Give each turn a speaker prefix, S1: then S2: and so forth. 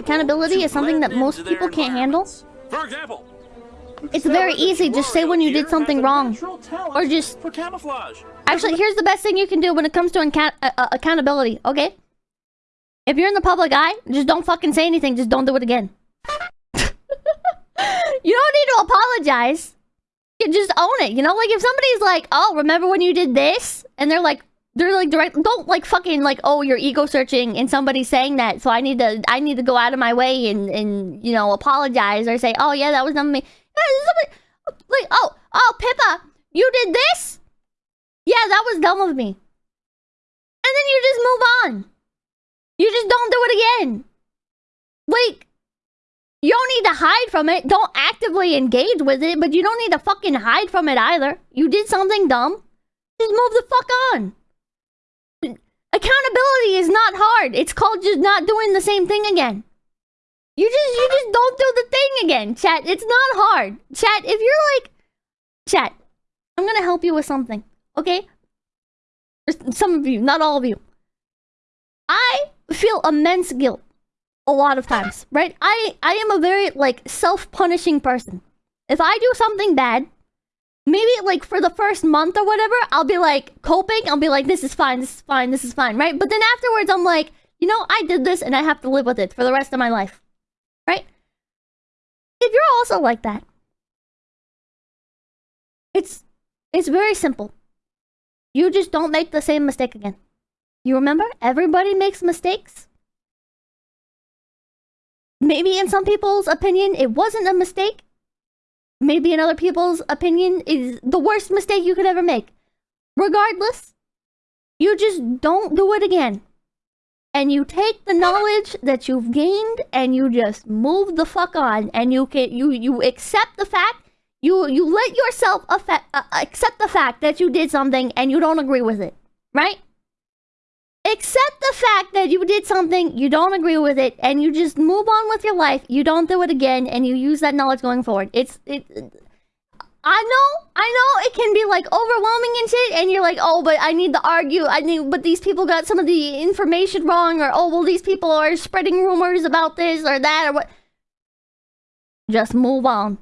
S1: Accountability is something that most people can't handle.
S2: For example,
S1: It's very easy. Just say when you did something wrong. Or just...
S2: for camouflage.
S1: Actually, here's the best thing you can do when it comes to account uh, uh, accountability, okay? If you're in the public eye, just don't fucking say anything. Just don't do it again. you don't need to apologize. You just own it. You know, like if somebody's like, "Oh, remember when you did this?" and they're like, they're like direct. Don't like fucking like, "Oh, you're ego searching," and somebody's saying that, so I need to, I need to go out of my way and and you know apologize or say, "Oh yeah, that was not me." Like, oh, oh, Pippa, you did this? Yeah, that was dumb of me. And then you just move on. You just don't do it again. Like, you don't need to hide from it. Don't actively engage with it, but you don't need to fucking hide from it either. You did something dumb. Just move the fuck on. Accountability is not hard. It's called just not doing the same thing again. You just you just don't do the thing again, chat. It's not hard. Chat, if you're like chat, I'm gonna help you with something. Okay? Some of you, not all of you. I feel immense guilt a lot of times, right? I I am a very like self-punishing person. If I do something bad, maybe like for the first month or whatever, I'll be like coping. I'll be like, this is fine, this is fine, this is fine, right? But then afterwards, I'm like, you know, I did this and I have to live with it for the rest of my life, right? If you're also like that, it's it's very simple. You just don't make the same mistake again. You remember? Everybody makes mistakes. Maybe in some people's opinion, it wasn't a mistake. Maybe in other people's opinion, is the worst mistake you could ever make. Regardless, you just don't do it again. And you take the knowledge that you've gained and you just move the fuck on and you can you you accept the fact you you let yourself affect, uh, accept the fact that you did something and you don't agree with it, right? That you did something, you don't agree with it, and you just move on with your life. You don't do it again, and you use that knowledge going forward. It's it. I know, I know, it can be like overwhelming and shit, and you're like, oh, but I need to argue. I need, but these people got some of the information wrong, or oh, well, these people are spreading rumors about this or that or what. Just move on.